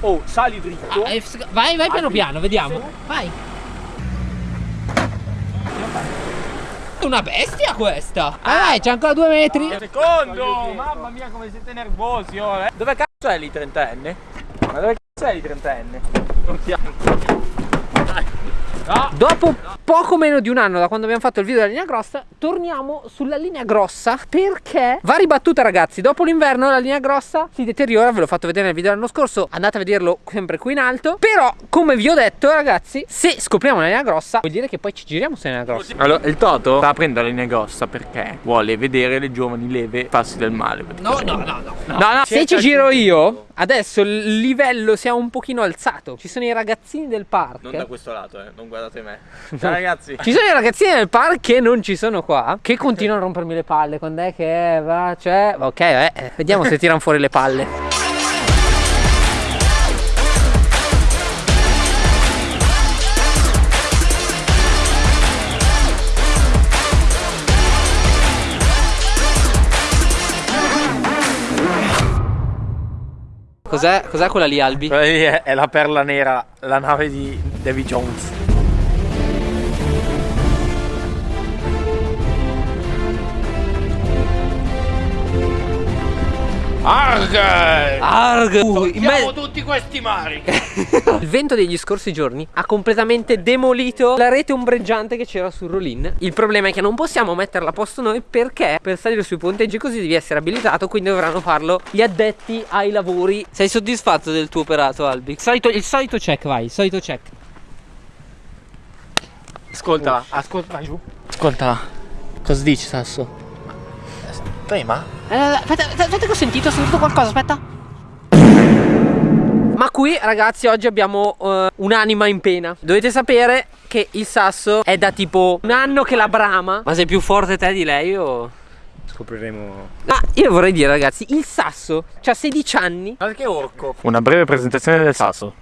Oh, sali dritto. Ah, vai, vai piano piano, vediamo. Vai. Una bestia questa! Vai, c'è ancora due metri. Secondo! Mamma mia come siete nervosi oh, eh. Dove cazzo è lì trentenne? Ma dove cazzo è lì trentenne? Non No. Dopo poco meno di un anno da quando abbiamo fatto il video della linea grossa Torniamo sulla linea grossa perché va ribattuta ragazzi Dopo l'inverno la linea grossa si deteriora Ve l'ho fatto vedere nel video dell'anno scorso Andate a vederlo sempre qui in alto Però come vi ho detto ragazzi Se scopriamo la linea grossa vuol dire che poi ci giriamo sulla linea grossa Allora il Toto sta aprendo la linea grossa perché vuole vedere le giovani leve farsi del male No no no no, no. no, no. Se ci giro io Adesso il livello si è un pochino alzato Ci sono i ragazzini del parco Non da questo lato eh, non guardate me. Ciao ragazzi. Ci sono i ragazzini del parco che non ci sono qua Che continuano a rompermi le palle. Quando è che va, cioè Ok, eh, vediamo se tirano fuori le palle. Cos'è, cos'è quella lì Albi? Quella lì è, è la perla nera, la nave di Davy Jones Arg! Arg! Uh, me... tutti questi mari! Il vento degli scorsi giorni ha completamente demolito la rete ombreggiante che c'era sul rollin. Il problema è che non possiamo metterla a posto noi perché per salire sui ponteggi così devi essere abilitato, quindi dovranno farlo gli addetti ai lavori. Sei soddisfatto del tuo operato, Albi? Il solito, il solito check, vai, il solito check. Ascolta, ascolta, vai giù. Ascolta, cosa dici, Sasso? Prima? Eh, aspetta, aspetta che ho sentito, ho sentito qualcosa, aspetta. Ma qui ragazzi oggi abbiamo uh, un'anima in pena. Dovete sapere che il sasso è da tipo un anno che la brama Ma sei più forte te di lei o... Scopriremo. Ma io vorrei dire ragazzi Il sasso ha 16 anni. Ma che orco? Una breve presentazione del sasso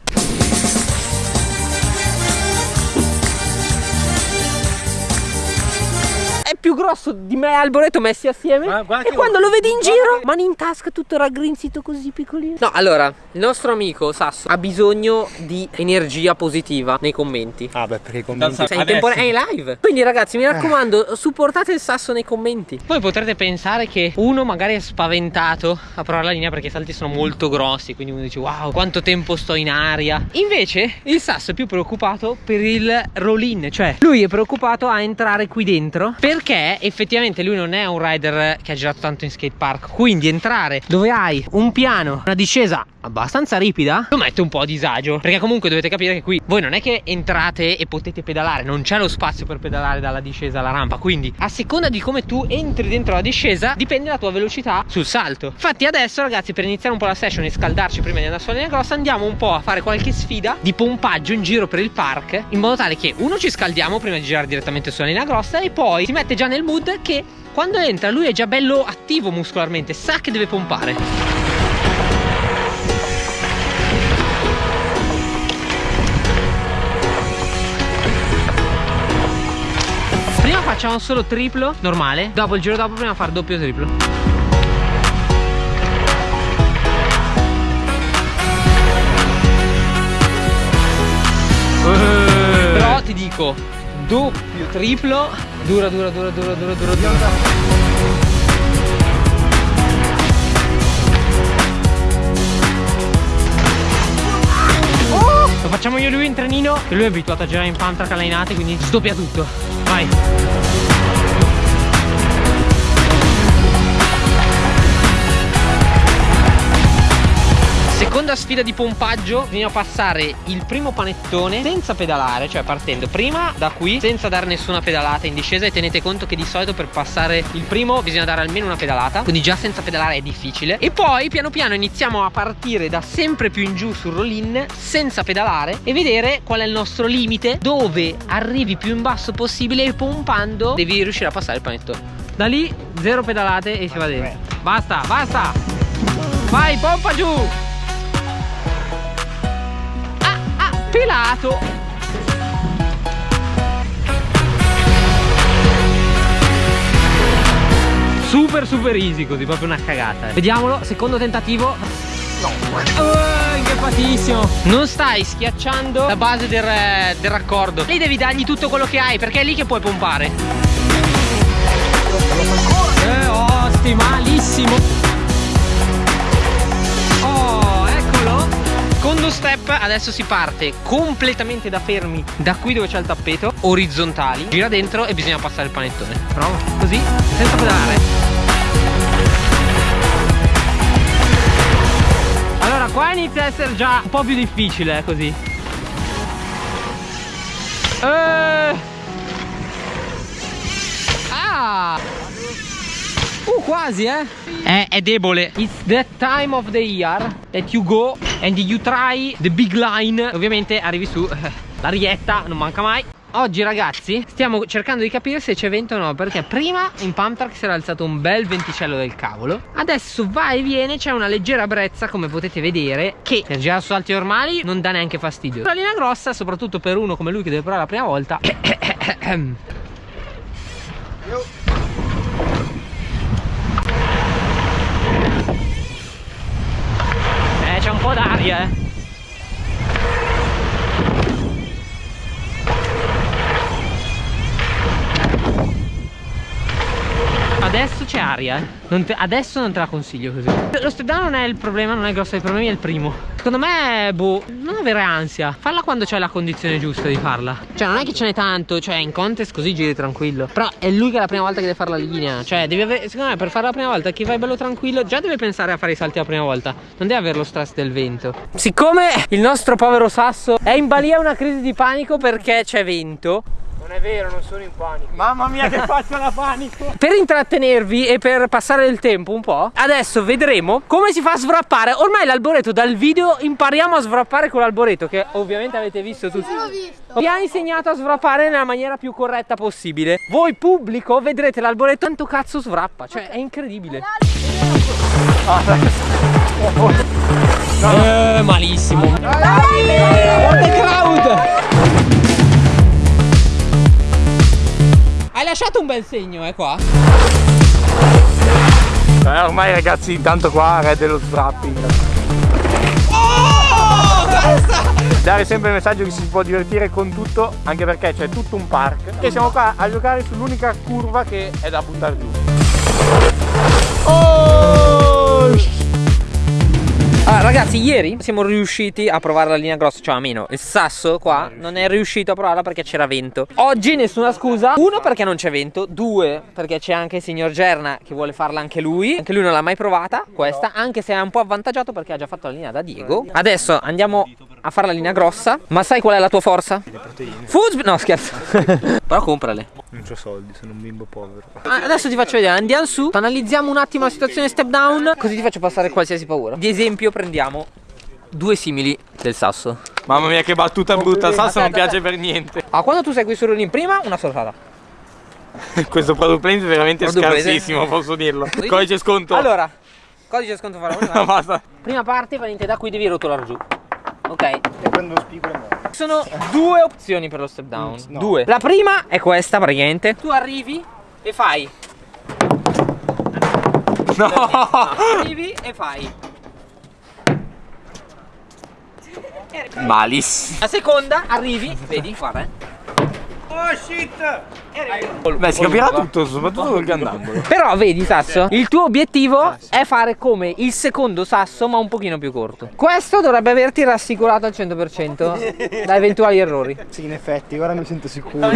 più grosso di me e Alboreto messi assieme. Ma, E quando lo vedi in giro Mani in tasca tutto raggrinzito così piccolino. No allora il nostro amico Sasso ha bisogno di energia positiva nei commenti. Ah beh perché i commenti Sei in tempo è live. Quindi ragazzi mi raccomando supportate il Sasso nei commenti. Voi potrete pensare che uno magari è spaventato a provare la linea perché i salti sono molto grossi Quindi uno dice wow quanto tempo sto in aria. Invece il Sasso è più preoccupato per il roll-in Cioè lui è preoccupato a entrare qui dentro Perché perché effettivamente lui non è un rider che ha girato tanto in skate park. Quindi entrare dove hai un piano una discesa abbastanza ripida lo mette un po' a disagio perché comunque dovete capire che qui voi non è che entrate e potete pedalare non c'è lo spazio per pedalare dalla discesa alla rampa quindi a seconda di come tu entri dentro la discesa dipende la tua velocità sul salto infatti adesso ragazzi per iniziare un po' la session e scaldarci prima di andare sulla linea grossa andiamo un po' a fare qualche sfida di pompaggio in giro per il park in modo tale che uno ci scaldiamo prima di girare direttamente sulla linea grossa e poi si mette già nel mood che quando entra lui è già bello attivo muscolarmente, sa che deve pompare. Facciamo solo triplo normale, dopo il giro dopo prima fare doppio triplo. Però ti dico, doppio triplo Dura, dura, dura, dura, dura, dura, dura. Lo facciamo io e lui in trenino E lui è abituato a girare in pump track allenate Quindi sdoppia tutto Vai Seconda sfida di pompaggio Bisogna passare il primo panettone senza pedalare Cioè partendo prima da qui senza dare nessuna pedalata in discesa E tenete conto che di solito per passare il primo bisogna dare almeno una pedalata Quindi già senza pedalare è difficile. E poi piano piano iniziamo a partire da sempre più in giù sul roll-in Senza pedalare E vedere qual è il nostro limite Dove arrivi più in basso possibile E pompando devi riuscire a passare il panettone. Da lì zero pedalate e si va dentro. Basta, basta! Vai, pompa giù pelato. Super super easy così proprio una cagata vediamolo secondo tentativo. No. Uh, arrampicatissimo Non stai schiacciando la base del, del raccordo. Lì devi dargli tutto quello che hai Perché è lì che puoi pompare. Eh, osti, malissimo Secondo step, adesso si parte completamente da fermi Da qui dove c'è il tappeto Orizzontali Gira dentro e bisogna passare il panettone. Prova, così, senza pedalare. Allora qua inizia a essere già un po' più difficile eh, così. Eh. Ah Uh quasi eh. È, è debole. It's that time of the year That you go and you try the big line. Ovviamente arrivi su eh, La rietta non manca mai. Oggi ragazzi stiamo cercando di capire se c'è vento o no Perché prima in pump track si era alzato un bel venticello del cavolo. Adesso va e viene c'è una leggera brezza come potete vedere Che per girare su salti normali non dà neanche fastidio. La linea grossa soprattutto per uno come lui che deve provare la prima volta Eh c'è un po' c'è aria, eh. non te, adesso non te la consiglio così. Lo step down non è il problema, non è il grosso dei problemi, è il primo. Secondo me, boh, non avere ansia. Falla quando c'è la condizione giusta di farla. Cioè, non è che ce n'è tanto, cioè, in contest così giri tranquillo. Però è lui che è la prima volta che deve fare la linea. Cioè, devi avere, secondo me, per fare la prima volta, chi vai bello tranquillo, già deve pensare a fare i salti la prima volta. Non deve avere lo stress del vento. Siccome il nostro povero Sasso è in balia una crisi di panico perché c'è vento, Non è vero, non sono in panico. Mamma mia che faccia la panico. per intrattenervi e per passare il tempo un po' Adesso vedremo come si fa a svrappare Ormai l'alboreto dal video impariamo a svrappare con l'alboreto Che ovviamente avete visto tutti. L'ho visto. Vi ha insegnato a svrappare nella maniera più corretta possibile. Voi pubblico vedrete l'alboreto. Tanto cazzo svrappa Cioè è incredibile. Eh, malissimo. What the crowd Hai lasciato un bel segno eh qua Eh, ormai ragazzi, intanto qua re dello strapping. Dare sempre il messaggio che si può divertire con tutto, anche perché c'è tutto un park. E siamo qua a giocare sull'unica curva che è da buttare giù. Oh! Ragazzi, ieri siamo riusciti a provare la linea grossa, cioè almeno il sasso qua non è riuscito a provarla perché c'era vento. Oggi nessuna scusa. Uno perché non c'è vento, due perché c'è anche il signor Gerna che vuole farla anche lui. Anche lui non l'ha mai provata questa, anche se è un po' avvantaggiato perché ha già fatto la linea da Diego. Adesso andiamo a fare la linea grossa. Ma sai qual è la tua forza? Le proteine. Food... No, scherzo. Però comprale. Non ho soldi, sono un bimbo povero. Ah, Adesso ti faccio vedere, andiamo su, analizziamo un attimo la situazione step down, così ti faccio passare qualsiasi paura. Di esempio prendiamo due simili del sasso. Mamma mia che battuta brutta, il sasso non piace per niente. Ah, quando tu segui solo in prima, una sortata. Questo product placement è veramente Product scarsissimo, posso dirlo. Codice sconto. Allora, codice sconto farò No, basta. Prima parte, praticamente da qui devi rotolare giù. Ok. E prendo lo spigolo e. Sono due opzioni per lo step down. no. Due. La prima è questa, praticamente. Tu arrivi e fai. No. Arrivi e fai. Malissimo. La seconda, arrivi, vedi, guarda. eh. Beh, si capirà tutto, soprattutto col grandangolo. Però vedi Sasso, il tuo obiettivo è fare come il secondo sasso ma un pochino più corto. Questo dovrebbe averti rassicurato al 100% da eventuali errori. Sì, in effetti, ora mi sento sicuro.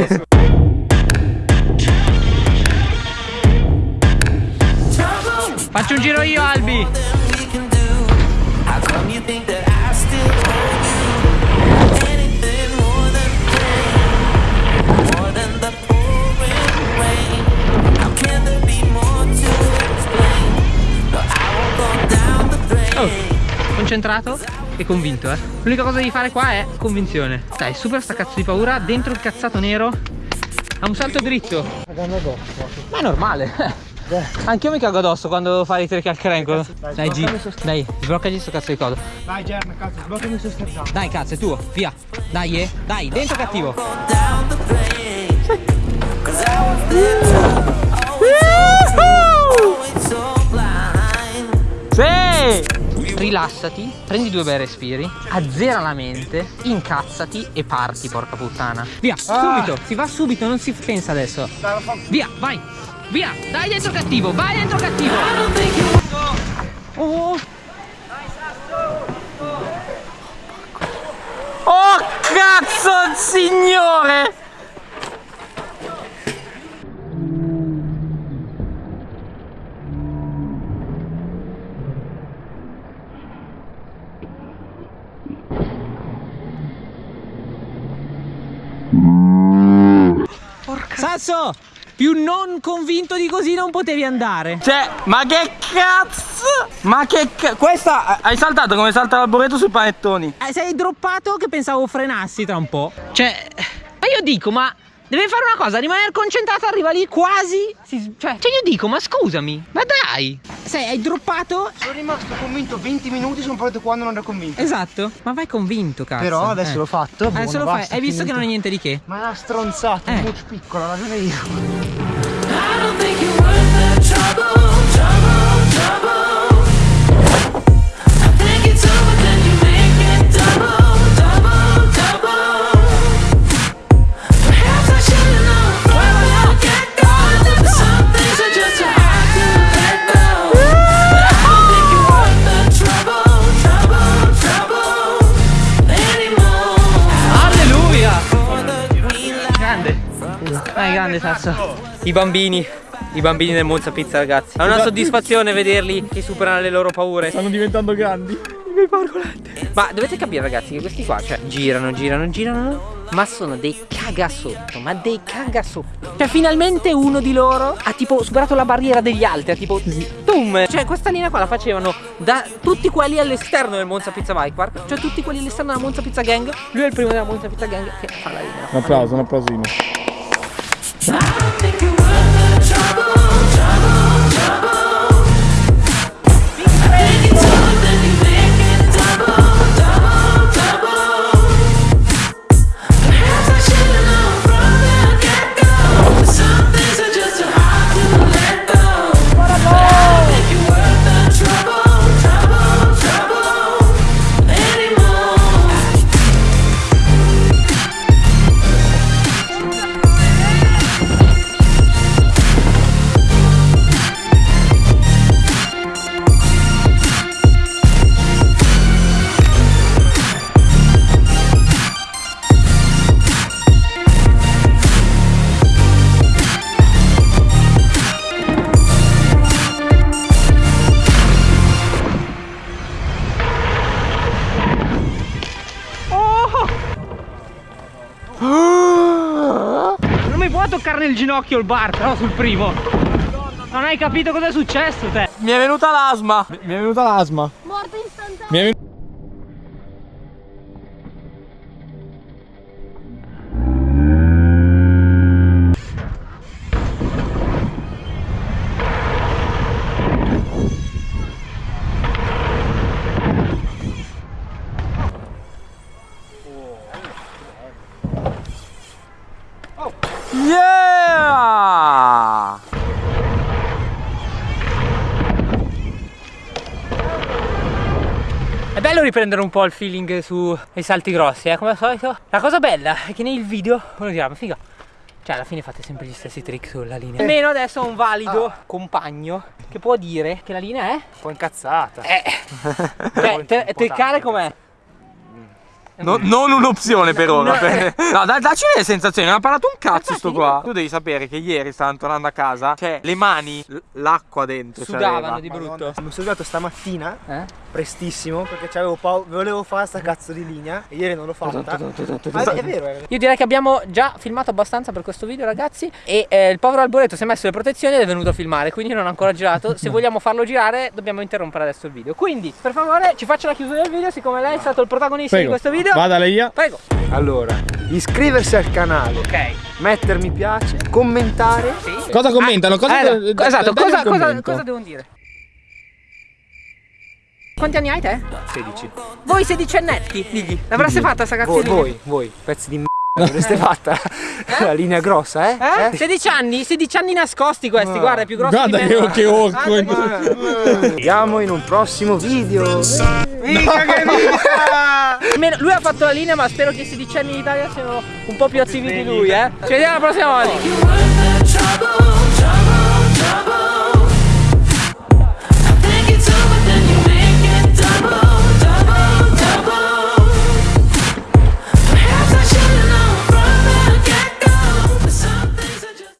Faccio un giro io Albi. Concentrato e convinto eh. L'unica cosa da fare qua è convinzione. Dai, super sta cazzo di paura, dentro il cazzato nero. Ha un salto dritto. Ma è normale. Anch'io mi cago addosso quando devo fare i trick al crank. Dai G, dai, sbloccagli sto cazzo di codo. Dai, Gerna, cazzo, sbloccami step down. Dai cazzo, è tuo, via. Dai, eh. Dai, dentro cattivo. Sì! Rilassati, prendi due bei respiri, azzera la mente, incazzati e parti, porca puttana. Via, subito, si va subito, non si pensa adesso. Via, vai, via, dai dentro cattivo, vai dentro cattivo. Oh. Oh cazzo signore! Sasso, più non convinto di così non potevi andare. Cioè, ma che cazzo? Ma che cazzo? Questa hai saltato come salta l'arboreto sui panettoni. Eh, sei droppato che pensavo frenassi tra un po'. Cioè, ma io dico, ma deve fare una cosa, rimanere concentrato, arriva lì quasi. si- cioè, cioè, io dico, ma scusami, ma dai. Sei, hai droppato. Sono rimasto convinto 20 minuti, sono partito quando non ero convinto. Esatto, ma vai convinto, cazzo. Però adesso Eh. l'ho fatto. Adesso buono, lo fai, basta, hai visto che finito. non è niente di che. Ma è una stronzata, Eh. un coach piccolo, ho ragione io. I don't think you're worth the trouble, Dai, grande Sasso. I bambini. I bambini del Monza Pizza, ragazzi. È una soddisfazione vederli che superano le loro paure. Stanno diventando grandi. Ma dovete capire, ragazzi, che questi qua, cioè, girano, girano, girano. Ma sono dei cagasotto, ma dei cagasotto. Cioè, finalmente uno di loro ha tipo superato la barriera degli altri. Ha tipo. Boom! Cioè, questa linea qua la facevano da tutti quelli all'esterno del Monza Pizza Bike Park. Cioè, tutti quelli all'esterno della Monza Pizza Gang. Lui è il primo della Monza Pizza Gang che fa la linea. Un applauso, un applausino. I don't think you're worth the trouble, trouble, toccare nel ginocchio il bar, però sul primo. Non hai capito cosa è successo, te. Mi è venuta l'asma. Mi è venuta l'asma. Morte istantanea. Riprendere un po' il feeling sui salti grossi, eh, come al solito. La cosa bella è che nei video uno dirà, ma figa. Cioè, alla fine fate sempre gli stessi trick sulla linea. Almeno adesso ho un valido compagno che può dire che la linea è. Un po' incazzata. Eh. Cioè, te, teccare com'è? No- non un'opzione per ora. per- No, da- dacci le sensazioni, non ha parlato un cazzo sto qua. Tu devi sapere che ieri stavano tornando a casa, cioè le mani, l'acqua dentro. Sudavano c'aveva. di brutto. Mi sono svegliato stamattina Eh? Prestissimo perché paura, volevo fare sta cazzo di linea e ieri non l'ho fatta. Ma è, vero, è vero. Io direi che abbiamo già filmato abbastanza per questo video ragazzi E eh, il povero Alboreto si è messo le protezioni ed è venuto a filmare Quindi non ha ancora girato Se vogliamo farlo girare dobbiamo interrompere adesso il video Quindi per favore ci faccia la chiusura del video Siccome lei è stato il protagonista di questo video Vada lei via. Prego Allora, iscriversi al canale, Ok mettere mi piace, commentare. sì. Cosa commentano? Cosa de- esatto, cosa, cosa, cosa devono dire? Quanti anni hai te? 16. Voi sedicennetti, digli L'avreste fatta sta cazzo Voi, voi, voi, pezzi di m***a. L'avreste fatta la linea grossa, eh? Eh? 16 anni? 16 anni nascosti questi, guarda, è più grossi Guarda di che, me. che orco. Ah, Vediamo in un prossimo video. Mica che vita! Lui ha fatto la linea, ma spero che i 16 anni in Italia siano un po' più attivi di lui, eh. Ci vediamo la prossima volta.